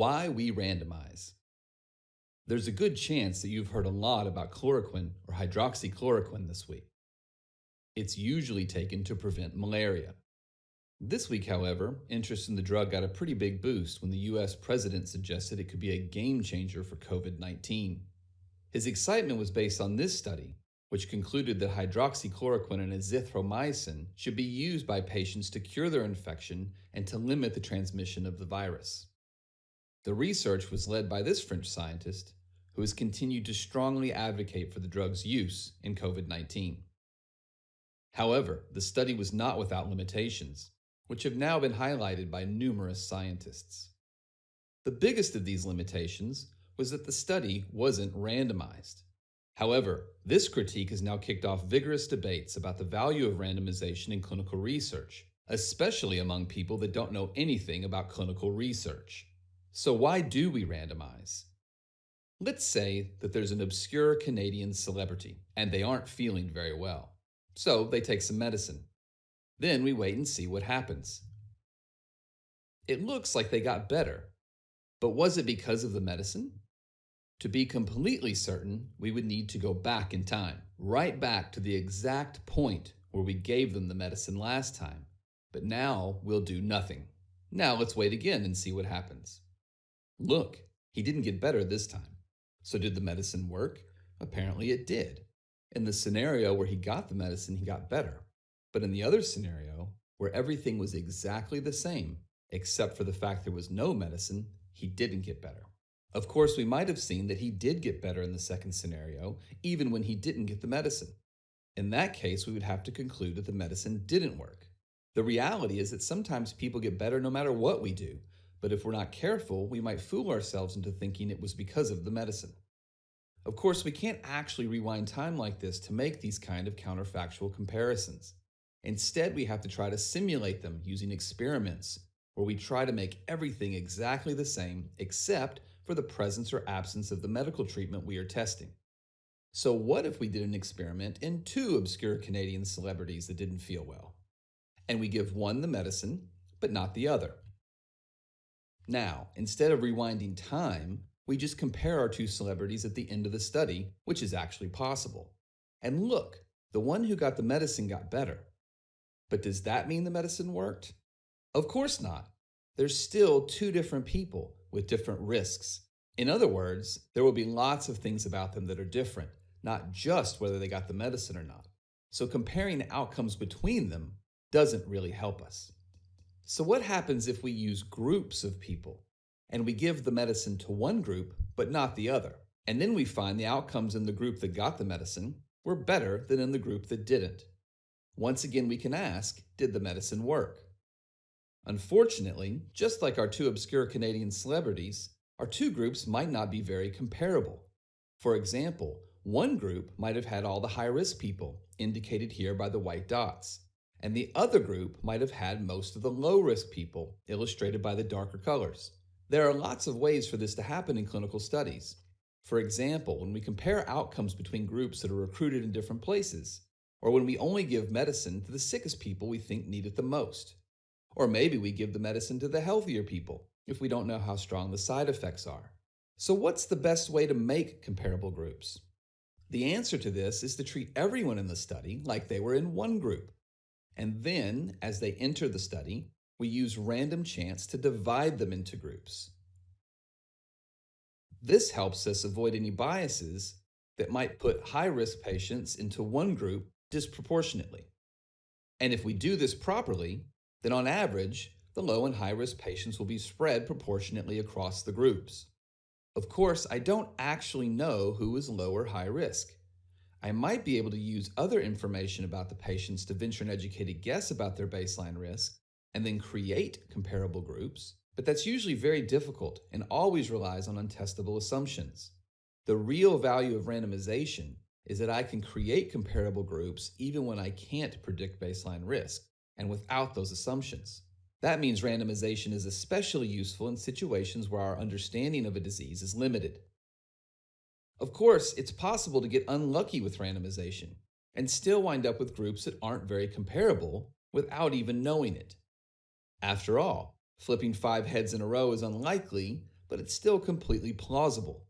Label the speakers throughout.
Speaker 1: Why we randomize. There's a good chance that you've heard a lot about chloroquine or hydroxychloroquine this week. It's usually taken to prevent malaria. This week, however, interest in the drug got a pretty big boost when the US president suggested it could be a game changer for COVID 19. His excitement was based on this study, which concluded that hydroxychloroquine and azithromycin should be used by patients to cure their infection and to limit the transmission of the virus. The research was led by this French scientist, who has continued to strongly advocate for the drug's use in COVID 19. However, the study was not without limitations, which have now been highlighted by numerous scientists. The biggest of these limitations was that the study wasn't randomized. However, this critique has now kicked off vigorous debates about the value of randomization in clinical research, especially among people that don't know anything about clinical research. So why do we randomize? Let's say that there's an obscure Canadian celebrity and they aren't feeling very well. So they take some medicine. Then we wait and see what happens. It looks like they got better, but was it because of the medicine? To be completely certain, we would need to go back in time, right back to the exact point where we gave them the medicine last time. But now we'll do nothing. Now let's wait again and see what happens. Look, he didn't get better this time. So did the medicine work? Apparently it did. In the scenario where he got the medicine, he got better. But in the other scenario, where everything was exactly the same, except for the fact there was no medicine, he didn't get better. Of course, we might have seen that he did get better in the second scenario, even when he didn't get the medicine. In that case, we would have to conclude that the medicine didn't work. The reality is that sometimes people get better no matter what we do, but if we're not careful, we might fool ourselves into thinking it was because of the medicine. Of course, we can't actually rewind time like this to make these kind of counterfactual comparisons. Instead, we have to try to simulate them using experiments, where we try to make everything exactly the same except for the presence or absence of the medical treatment we are testing. So what if we did an experiment in two obscure Canadian celebrities that didn't feel well? And we give one the medicine, but not the other. Now, instead of rewinding time, we just compare our two celebrities at the end of the study, which is actually possible. And look, the one who got the medicine got better. But does that mean the medicine worked? Of course not. There's still two different people with different risks. In other words, there will be lots of things about them that are different, not just whether they got the medicine or not. So comparing outcomes between them doesn't really help us. So what happens if we use groups of people and we give the medicine to one group but not the other? And then we find the outcomes in the group that got the medicine were better than in the group that didn't. Once again, we can ask, did the medicine work? Unfortunately, just like our two obscure Canadian celebrities, our two groups might not be very comparable. For example, one group might have had all the high-risk people, indicated here by the white dots, and the other group might have had most of the low-risk people, illustrated by the darker colors. There are lots of ways for this to happen in clinical studies. For example, when we compare outcomes between groups that are recruited in different places, or when we only give medicine to the sickest people we think need it the most. Or maybe we give the medicine to the healthier people if we don't know how strong the side effects are. So what's the best way to make comparable groups? The answer to this is to treat everyone in the study like they were in one group. And then, as they enter the study, we use random chance to divide them into groups. This helps us avoid any biases that might put high-risk patients into one group disproportionately. And if we do this properly, then on average, the low and high-risk patients will be spread proportionately across the groups. Of course, I don't actually know who is low or high risk. I might be able to use other information about the patients to venture an educated guess about their baseline risk and then create comparable groups, but that's usually very difficult and always relies on untestable assumptions. The real value of randomization is that I can create comparable groups even when I can't predict baseline risk and without those assumptions. That means randomization is especially useful in situations where our understanding of a disease is limited. Of course, it's possible to get unlucky with randomization and still wind up with groups that aren't very comparable without even knowing it. After all, flipping five heads in a row is unlikely, but it's still completely plausible.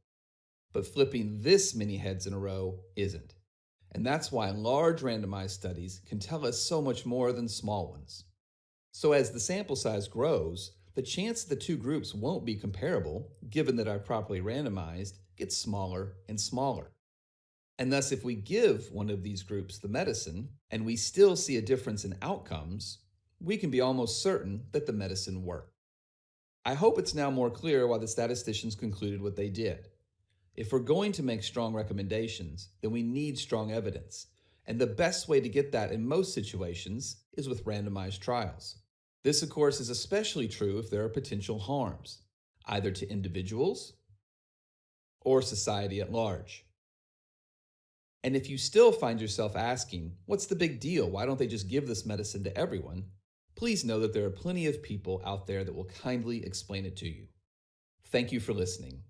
Speaker 1: But flipping this many heads in a row isn't. And that's why large randomized studies can tell us so much more than small ones. So as the sample size grows, the chance the two groups won't be comparable, given that are properly randomized, gets smaller and smaller. And thus, if we give one of these groups the medicine and we still see a difference in outcomes, we can be almost certain that the medicine worked. I hope it's now more clear why the statisticians concluded what they did. If we're going to make strong recommendations, then we need strong evidence. And the best way to get that in most situations is with randomized trials. This, of course, is especially true if there are potential harms, either to individuals or society at large. And if you still find yourself asking, what's the big deal? Why don't they just give this medicine to everyone? Please know that there are plenty of people out there that will kindly explain it to you. Thank you for listening.